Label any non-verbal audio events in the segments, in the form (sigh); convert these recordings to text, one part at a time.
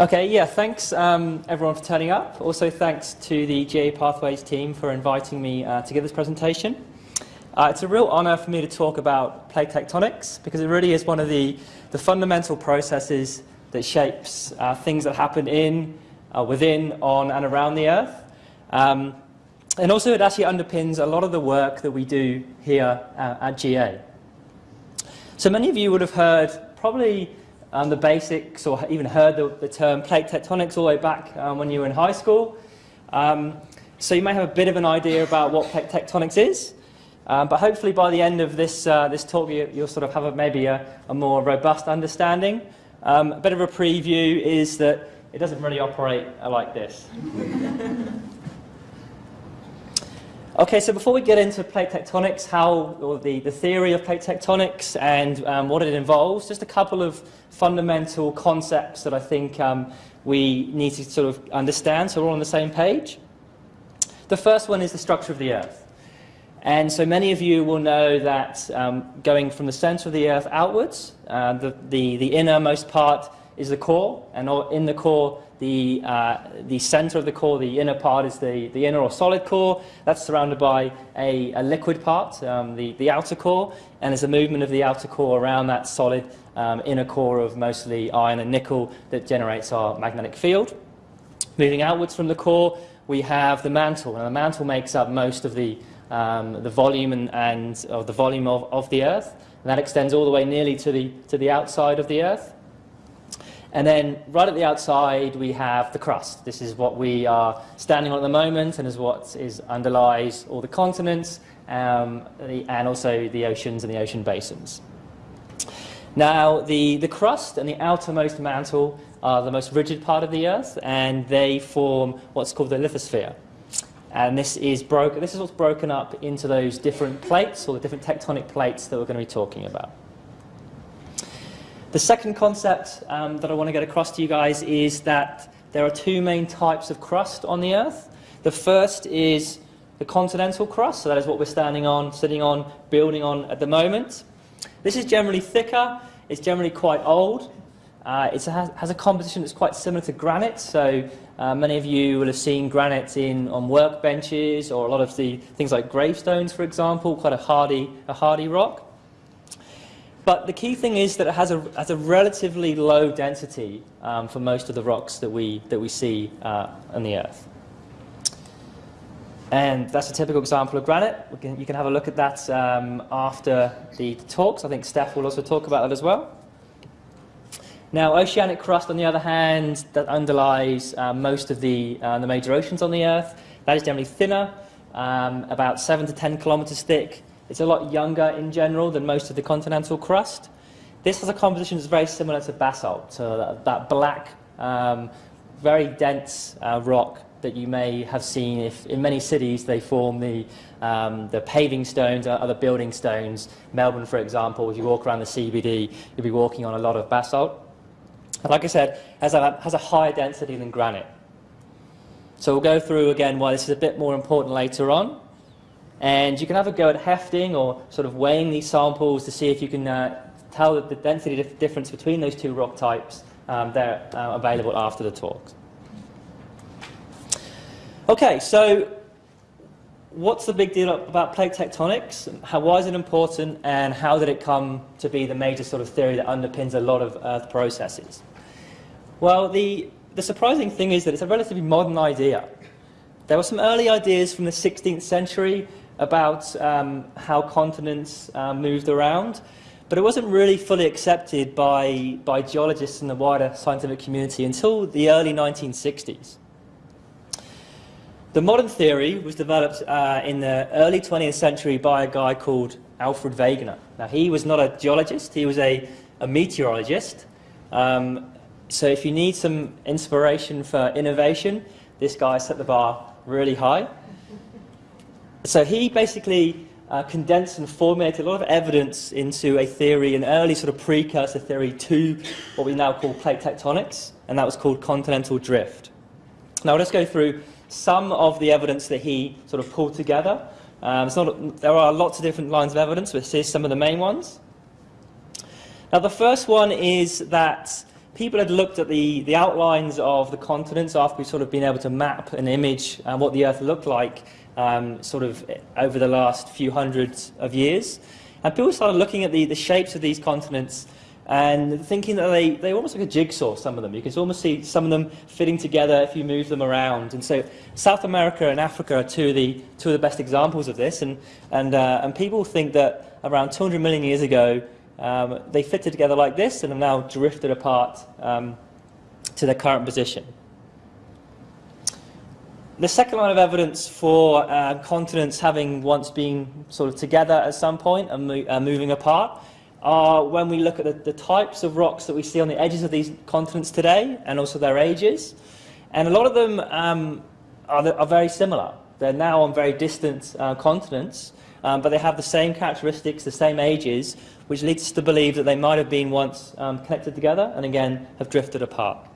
Okay, yeah, thanks um, everyone for turning up. Also, thanks to the GA Pathways team for inviting me uh, to give this presentation. Uh, it's a real honour for me to talk about plate tectonics because it really is one of the, the fundamental processes that shapes uh, things that happen in, uh, within, on, and around the Earth. Um, and also, it actually underpins a lot of the work that we do here uh, at GA. So, many of you would have heard probably um, the basics or even heard the, the, term plate tectonics all the way back um, when you were in high school. Um, so you may have a bit of an idea about what plate tectonics is. Um, but hopefully by the end of this, uh, this talk you, will sort of have a, maybe a, a, more robust understanding. Um, a bit of a preview is that it doesn't really operate like this. (laughs) Okay, so before we get into plate tectonics, how, or the, the theory of plate tectonics and um, what it involves, just a couple of fundamental concepts that I think um, we need to sort of understand so we're all on the same page. The first one is the structure of the Earth. And so many of you will know that um, going from the center of the Earth outwards, uh, the, the, the innermost part is the core, and in the core the, uh, the center of the core, the inner part, is the, the inner or solid core. That's surrounded by a, a liquid part, um, the, the outer core, and there's a movement of the outer core around that solid um, inner core of mostly iron and nickel that generates our magnetic field. Moving outwards from the core, we have the mantle, and the mantle makes up most of the, um, the volume and, and of the volume of, of the Earth. And that extends all the way nearly to the, to the outside of the Earth. And then right at the outside, we have the crust. This is what we are standing on at the moment and is what is underlies all the continents um, and also the oceans and the ocean basins. Now, the, the crust and the outermost mantle are the most rigid part of the Earth, and they form what's called the lithosphere. And this is, broke, this is what's broken up into those different plates, or the different tectonic plates that we're going to be talking about. The second concept um, that I want to get across to you guys is that there are two main types of crust on the Earth. The first is the continental crust, so that is what we're standing on, sitting on, building on at the moment. This is generally thicker, it's generally quite old. Uh, it has, a composition that's quite similar to granite, so uh, many of you will have seen granite in, on workbenches or a lot of the things like gravestones, for example, quite a hardy, a hardy rock. But the key thing is that it has a, has a relatively low density um, for most of the rocks that we, that we see uh, on the Earth. And that's a typical example of granite. Can, you can have a look at that um, after the talks. I think Steph will also talk about that as well. Now, oceanic crust, on the other hand, that underlies uh, most of the, uh, the major oceans on the Earth, that is generally thinner, um, about 7 to 10 kilometers thick, it's a lot younger in general than most of the continental crust. This has a composition that's very similar to basalt, so that, that black, um, very dense uh, rock that you may have seen if in many cities they form the, um, the paving stones or other building stones. Melbourne, for example, if you walk around the CBD, you'll be walking on a lot of basalt. And like I said, has a, has a higher density than granite. So we'll go through again why this is a bit more important later on. And you can have a go at hefting or sort of weighing these samples to see if you can uh, tell the density difference between those two rock types. Um, they're uh, available after the talk. Okay, so what's the big deal about plate tectonics? How, why is it important and how did it come to be the major sort of theory that underpins a lot of Earth processes? Well, the, the surprising thing is that it's a relatively modern idea. There were some early ideas from the 16th century about um, how continents uh, moved around, but it wasn't really fully accepted by, by geologists and the wider scientific community until the early 1960s. The modern theory was developed uh, in the early 20th century by a guy called Alfred Wegener. Now, he was not a geologist, he was a, a meteorologist. Um, so if you need some inspiration for innovation, this guy set the bar really high. So he basically uh, condensed and formulated a lot of evidence into a theory, an early sort of precursor theory to what we now call plate tectonics, and that was called continental drift. Now let's go through some of the evidence that he sort of pulled together. Um, not, there are lots of different lines of evidence, but here's some of the main ones. Now the first one is that people had looked at the, the outlines of the continents after we've sort of been able to map an image uh, what the Earth looked like um, sort of over the last few hundreds of years. And people started looking at the, the shapes of these continents and thinking that they, they almost like a jigsaw, some of them. You can almost see some of them fitting together if you move them around. And so South America and Africa are two of the, two of the best examples of this. And, and, uh, and people think that around 200 million years ago, um, they fitted together like this and have now drifted apart um, to their current position. The second line of evidence for uh, continents having once been sort of together at some point and mo uh, moving apart are when we look at the, the, types of rocks that we see on the edges of these continents today and also their ages. And a lot of them um, are, are, very similar. They're now on very distant uh, continents, um, but they have the same characteristics, the same ages, which leads us to believe that they might have been once um, connected together and again have drifted apart.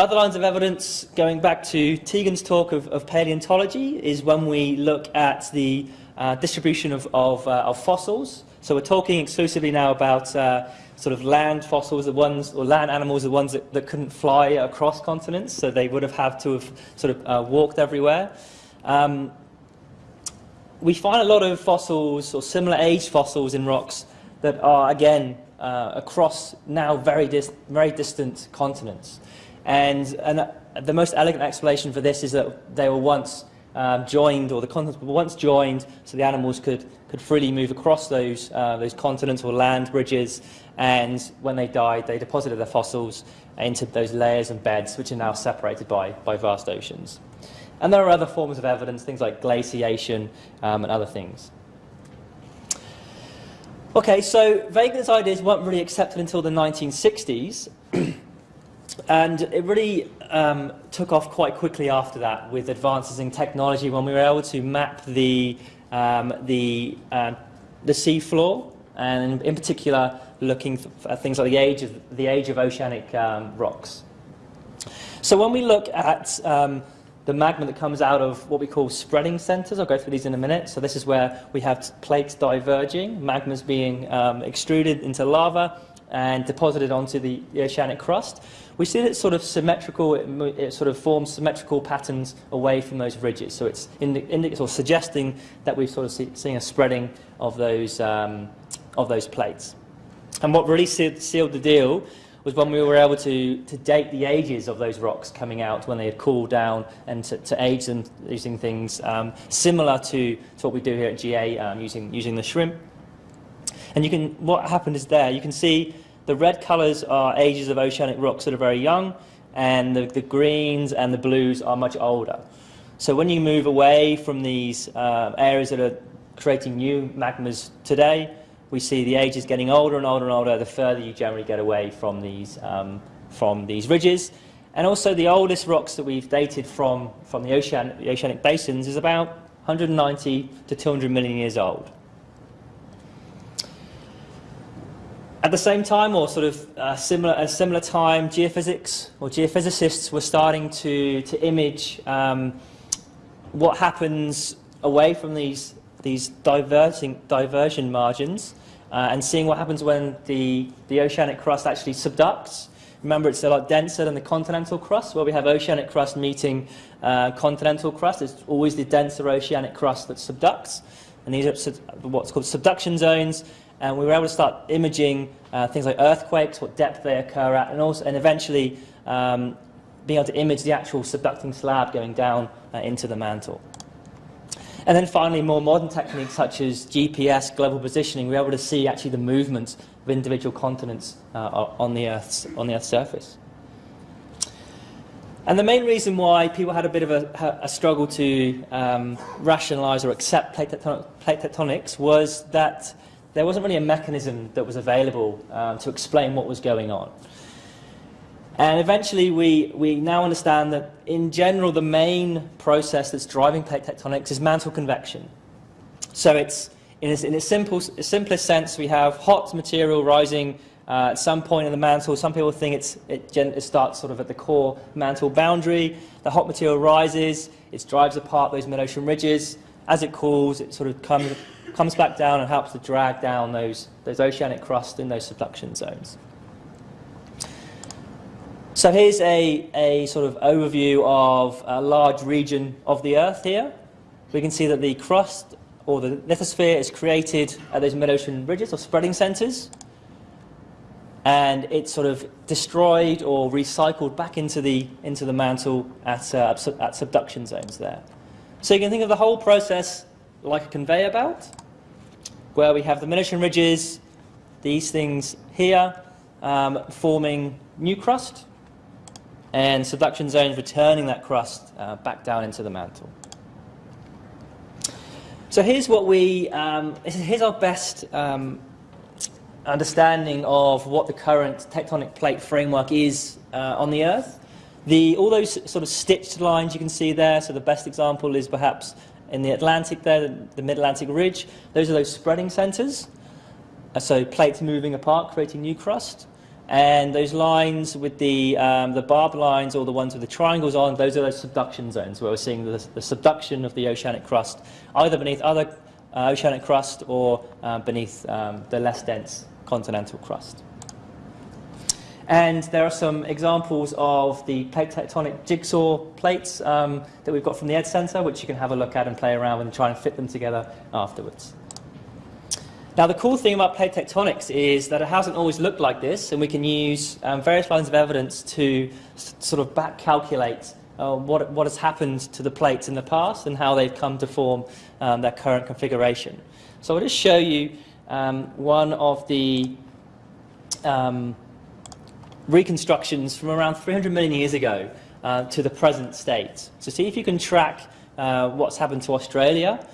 Other lines of evidence, going back to Tegan's talk of, of paleontology, is when we look at the uh, distribution of, of, uh, of, fossils. So we're talking exclusively now about uh, sort of land fossils, the ones, or land animals, the ones that, that couldn't fly across continents, so they would have had to have sort of uh, walked everywhere. Um, we find a lot of fossils or similar age fossils in rocks that are, again, uh, across now very, dis very distant continents. And, and the most elegant explanation for this is that they were once um, joined, or the continents were once joined, so the animals could, could freely move across those, uh, those continents or land bridges, and when they died, they deposited their fossils into those layers and beds, which are now separated by, by vast oceans. And there are other forms of evidence, things like glaciation um, and other things. Okay, so Wegener's ideas weren't really accepted until the 1960s, (clears throat) and it really um, took off quite quickly after that with advances in technology when we were able to map the, um, the, uh, the and in particular looking at things like the age of, the age of oceanic um, rocks. So when we look at um, the magma that comes out of what we call spreading centers. I'll go through these in a minute. So this is where we have plates diverging, magmas being um, extruded into lava and deposited onto the, oceanic crust. We see that it's sort of symmetrical, it, it, sort of forms symmetrical patterns away from those ridges. So it's indi or suggesting that we've sort of see, seeing a spreading of those, um, of those plates. And what really sealed the deal was when we were able to, to date the ages of those rocks coming out when they had cooled down and to, to age them using things um, similar to, to what we do here at GA um, using, using the shrimp. And you can, what happened is there, you can see the red colours are ages of oceanic rocks that are very young, and the, the greens and the blues are much older. So when you move away from these uh, areas that are creating new magmas today, we see the ages getting older and older and older the further you generally get away from these, um, from these ridges. And also the oldest rocks that we've dated from, from the, ocean, the oceanic basins is about 190 to 200 million years old. At the same time, or sort of uh, similar, a similar time, geophysics or geophysicists were starting to, to image um, what happens away from these, these diverting, diversion margins uh, and seeing what happens when the, the oceanic crust actually subducts. Remember, it's a lot denser than the continental crust, where we have oceanic crust meeting uh, continental crust. It's always the denser oceanic crust that subducts. And these are what's called subduction zones. And we were able to start imaging uh, things like earthquakes, what depth they occur at, and, also, and eventually um, being able to image the actual subducting slab going down uh, into the mantle. And then finally, more modern techniques such as GPS, global positioning, we're able to see actually the movement of individual continents uh, on, the Earth's, on the Earth's surface. And the main reason why people had a bit of a, a struggle to um, rationalize or accept plate, tectonic, plate, tectonics was that there wasn't really a mechanism that was available um, to explain what was going on. And eventually we, we now understand that in general the main process that's driving plate tectonics is mantle convection. So it's, in its, in its simple, simplest sense, we have hot material rising uh, at some point in the mantle. Some people think it's, it, it starts sort of at the core mantle boundary. The hot material rises, it drives apart those mid-ocean ridges, as it cools, it sort of comes, comes back down and helps to drag down those, those oceanic crust in those subduction zones. So here's a, a sort of overview of a large region of the Earth here. We can see that the crust or the lithosphere is created at those mid-ocean ridges or spreading centers. And it's sort of destroyed or recycled back into the, into the mantle at, uh, at subduction zones there. So you can think of the whole process like a conveyor belt, where we have the mid-ocean ridges, these things here, um, forming new crust, and subduction zones returning that crust uh, back down into the mantle. So here's what we, um, here's our best um, understanding of what the current tectonic plate framework is uh, on the Earth. The, all those sort of stitched lines you can see there, so the best example is perhaps in the Atlantic there, the, Mid-Atlantic Ridge. Those are those spreading centers. Uh, so plates moving apart, creating new crust. And those lines with the, um, the barbed lines or the ones with the triangles on, those are those subduction zones where we're seeing the, the subduction of the oceanic crust, either beneath other uh, oceanic crust or uh, beneath um, the less dense continental crust. And there are some examples of the plate tectonic jigsaw plates um, that we've got from the Ed Center, which you can have a look at and play around with and try and fit them together afterwards. Now, the cool thing about plate tectonics is that it hasn't always looked like this, and we can use um, various lines of evidence to sort of back calculate uh, what, what has happened to the plates in the past and how they've come to form um, their current configuration. So I'll just show you um, one of the um, reconstructions from around 300 million years ago uh, to the present state. So see if you can track uh, what's happened to Australia.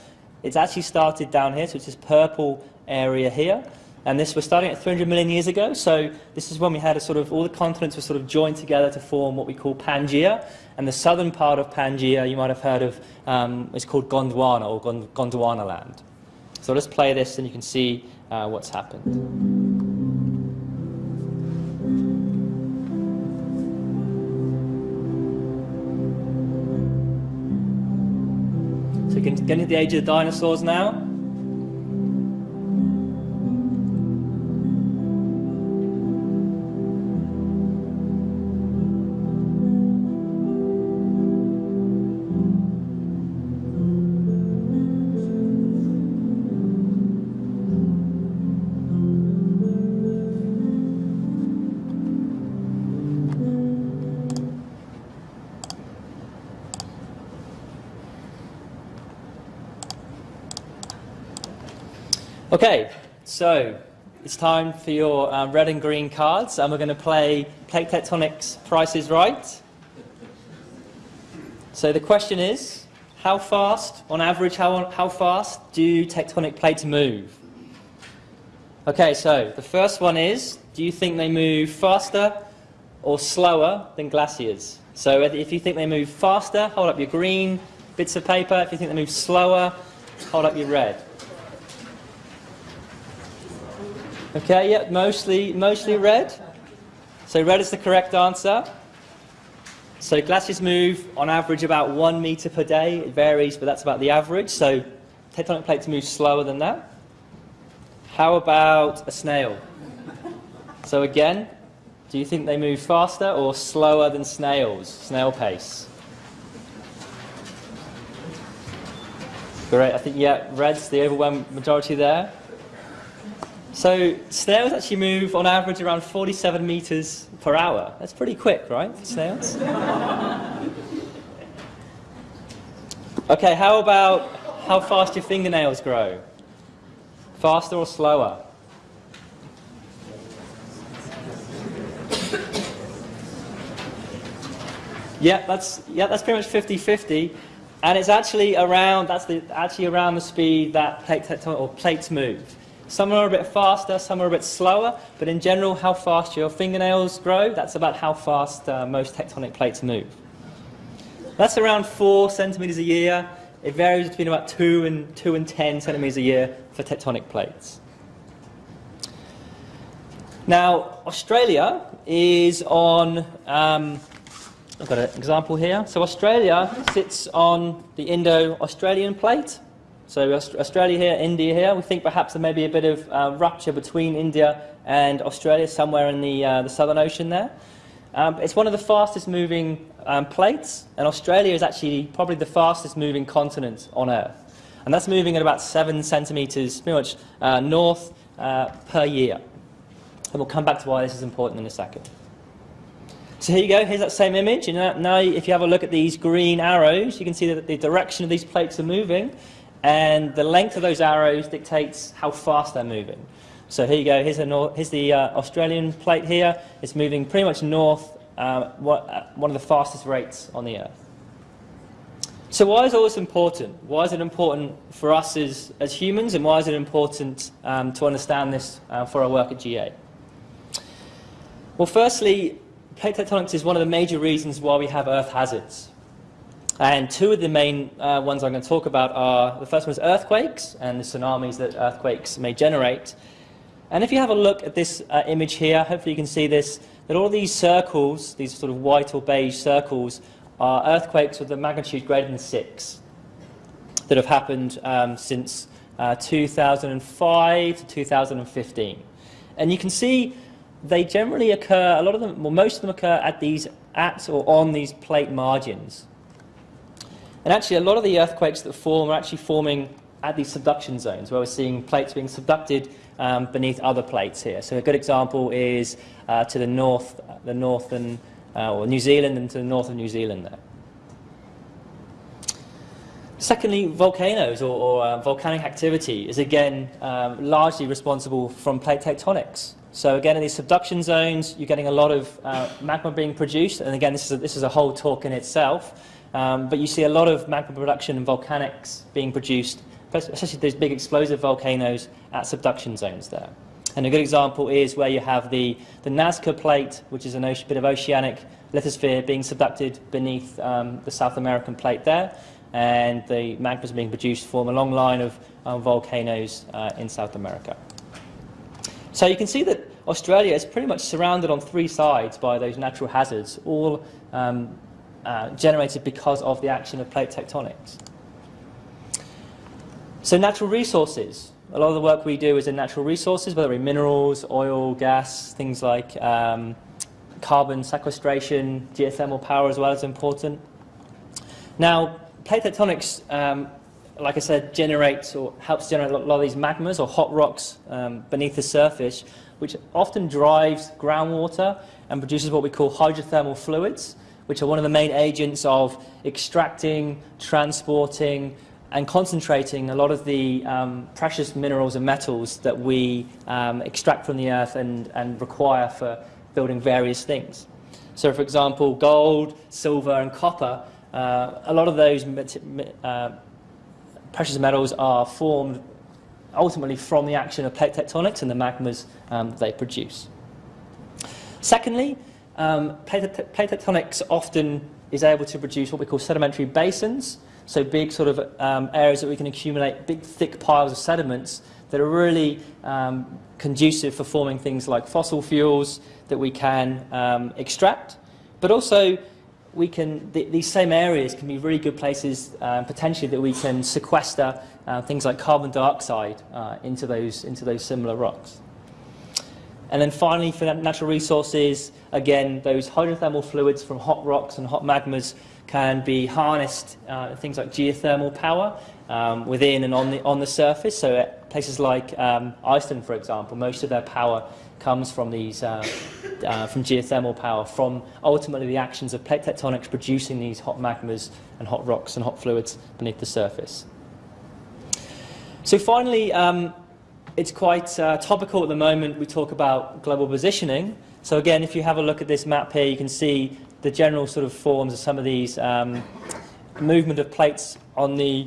It's actually started down here, so it's this purple area here. And this was starting at 300 million years ago. So this is when we had a sort of, all the continents were sort of joined together to form what we call Pangaea. And the southern part of Pangaea, you might have heard of, um, is called Gondwana or Gond Gondwana land. So let's play this and you can see uh, what's happened. So getting into the age of the dinosaurs now. Okay, so it's time for your um, red and green cards, and we're going to play Plate Tectonics Price is Right. So the question is, how fast, on average, how, how fast do tectonic plates move? Okay, so the first one is, do you think they move faster or slower than glaciers? So if you think they move faster, hold up your green bits of paper. If you think they move slower, hold up your red. Okay, yeah, mostly, mostly red. So red is the correct answer. So glaciers move on average about one meter per day. It varies, but that's about the average. So tectonic plates move slower than that. How about a snail? So again, do you think they move faster or slower than snails, snail pace? Great, I think, yeah, red's the overwhelming majority there. So snails actually move on average around 47 meters per hour. That's pretty quick, right, for snails? okay, how about how fast your fingernails grow? Faster or slower? Yeah, that's yeah, that's pretty much 50-50. And it's actually around that's the actually around the speed that plate or plates move. Some are a bit faster, some are a bit slower, but in general, how fast your fingernails grow, that's about how fast uh, most tectonic plates move. That's around 4 centimeters a year. It varies between about 2 and, 2 and 10 centimeters a year for tectonic plates. Now, Australia is on, um, I've got an example here. So Australia sits on the Indo-Australian plate. So Australia here, India here. We think perhaps there may be a bit of uh, rupture between India and Australia, somewhere in the, uh, the Southern Ocean there. Um, it's one of the fastest moving um, plates, and Australia is actually probably the fastest moving continent on Earth. And that's moving at about seven centimetres, pretty much uh, north uh, per year. And we'll come back to why this is important in a second. So here you go, here's that same image. And now if you have a look at these green arrows, you can see that the direction of these plates are moving, and the length of those arrows dictates how fast they're moving. So here you go, here's, here's the uh, Australian plate here. It's moving pretty much north, uh, what, uh, one of the fastest rates on the Earth. So why is all this important? Why is it important for us as, as humans, and why is it important um, to understand this uh, for our work at GA? Well, firstly, plate tectonics is one of the major reasons why we have Earth hazards. And two of the main uh, ones I'm going to talk about are, the first one is earthquakes and the tsunamis that earthquakes may generate. And if you have a look at this uh, image here, hopefully you can see this, that all these circles, these sort of white or beige circles, are earthquakes with a magnitude greater than 6 that have happened um, since uh, 2005 to 2015. And you can see they generally occur, a lot of them, well, most of them occur at these, at or on these plate margins. And actually, a lot of the earthquakes that form are actually forming at these subduction zones, where we're seeing plates being subducted um, beneath other plates here. So a good example is uh, to the north, the northern uh, or New Zealand and to the north of New Zealand there. Secondly, volcanoes or, or uh, volcanic activity is again um, largely responsible from plate tectonics. So again, in these subduction zones, you're getting a lot of uh, magma being produced, and again, this is a, this is a whole talk in itself. Um, but you see a lot of magma production and volcanics being produced, especially those big explosive volcanoes at subduction zones there. And a good example is where you have the, the Nazca plate, which is a bit of oceanic lithosphere being subducted beneath um, the South American plate there, and the magmas being produced form a long line of um, volcanoes uh, in South America. So you can see that Australia is pretty much surrounded on three sides by those natural hazards, all um, uh, generated because of the action of plate tectonics. So natural resources. A lot of the work we do is in natural resources, whether it be minerals, oil, gas, things like um, carbon sequestration, geothermal power as well is important. Now, plate tectonics, um, like I said, generates or helps generate a lot of these magmas or hot rocks um, beneath the surface, which often drives groundwater and produces what we call hydrothermal fluids, which are one of the main agents of extracting, transporting, and concentrating a lot of the um, precious minerals and metals that we um, extract from the earth and, and require for building various things. So, for example, gold, silver, and copper, uh, a lot of those uh, precious metals are formed ultimately from the action of plate tectonics and the magmas um, they produce. Secondly, um, plate, tectonics often is able to produce what we call sedimentary basins, so big sort of um, areas that we can accumulate big thick piles of sediments that are really um, conducive for forming things like fossil fuels that we can um, extract. But also we can, th these same areas can be really good places uh, potentially that we can sequester uh, things like carbon dioxide uh, into, those, into those similar rocks. And then finally, for natural resources, again, those hydrothermal fluids from hot rocks and hot magmas can be harnessed, uh, things like geothermal power um, within and on the, on the surface. So places like um, Iceland, for example, most of their power comes from these, uh, uh, from geothermal power, from ultimately the actions of plate tectonics producing these hot magmas and hot rocks and hot fluids beneath the surface. So finally, um, it's quite uh, topical at the moment. We talk about global positioning. So again, if you have a look at this map here, you can see the general sort of forms of some of these um, movement of plates on the,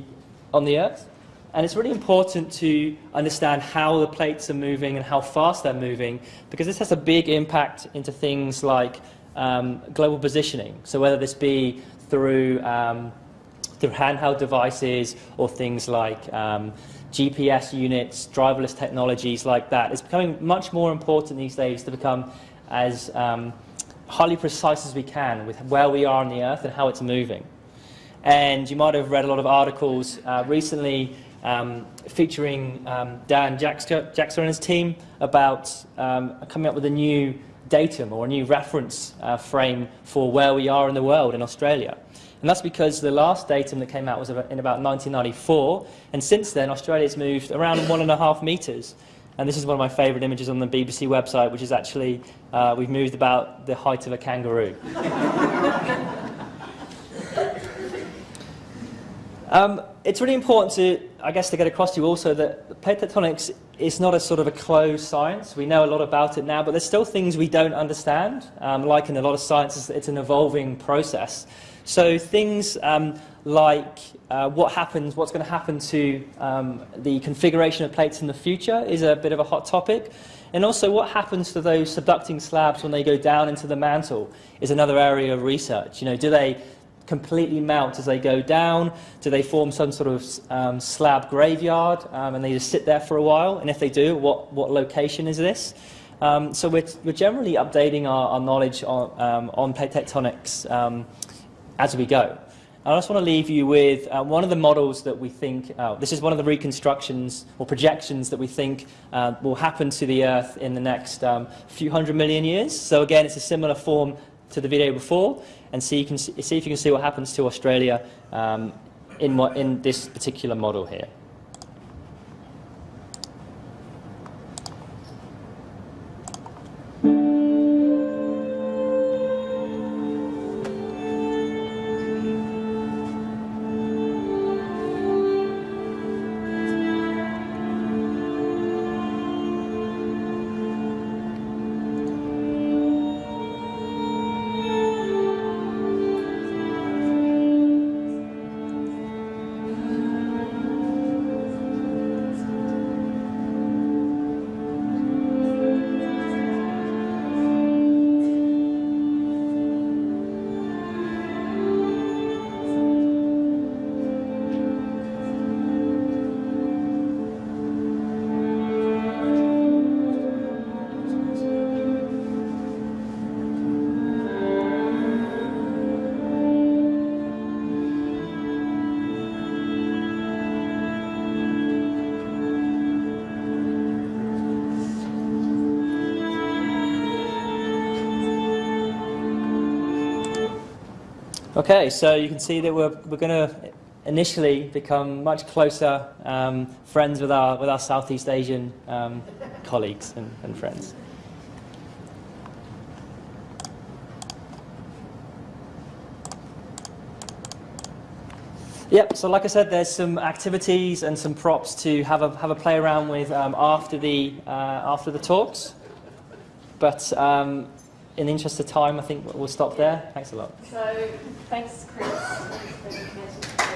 on the Earth. And it's really important to understand how the plates are moving and how fast they're moving, because this has a big impact into things like um, global positioning. So whether this be through, um, through handheld devices or things like um, GPS units, driverless technologies like that, it's becoming much more important these days to become as um, highly precise as we can with where we are on the Earth and how it's moving. And you might have read a lot of articles uh, recently um, featuring um, Dan Jaksa and his team about um, coming up with a new datum or a new reference uh, frame for where we are in the world in Australia. And that's because the last datum that came out was in about 1994, and since then Australia's moved around one and a half metres. And this is one of my favourite images on the BBC website, which is actually, uh, we've moved about the height of a kangaroo. (laughs) um, it's really important to, I guess, to get across to you also that plate tectonics is not a sort of a closed science. We know a lot about it now, but there's still things we don't understand. Um, like in a lot of sciences, it's an evolving process. So things um, like uh, what happens, what's going to happen to um, the configuration of plates in the future is a bit of a hot topic. And also what happens to those subducting slabs when they go down into the mantle is another area of research. You know, do they completely melt as they go down? Do they form some sort of um, slab graveyard um, and they just sit there for a while? And if they do, what, what location is this? Um, so we're, we're generally updating our, our knowledge on, um, on plate tectonics um, as we go. I just want to leave you with uh, one of the models that we think, uh, this is one of the reconstructions or projections that we think uh, will happen to the Earth in the next um, few hundred million years. So again, it's a similar form to the video before, and see, you can see, see if you can see what happens to Australia um, in, in this particular model here. Okay, so you can see that we're, we're going to initially become much closer um, friends with our, with our Southeast Asian um, colleagues and, and friends. Yep, so like I said, there's some activities and some props to have a, have a play around with um, after, the, uh, after the talks. But um, in the interest of time, I think we'll stop there. Thanks a lot. So, thanks, Chris.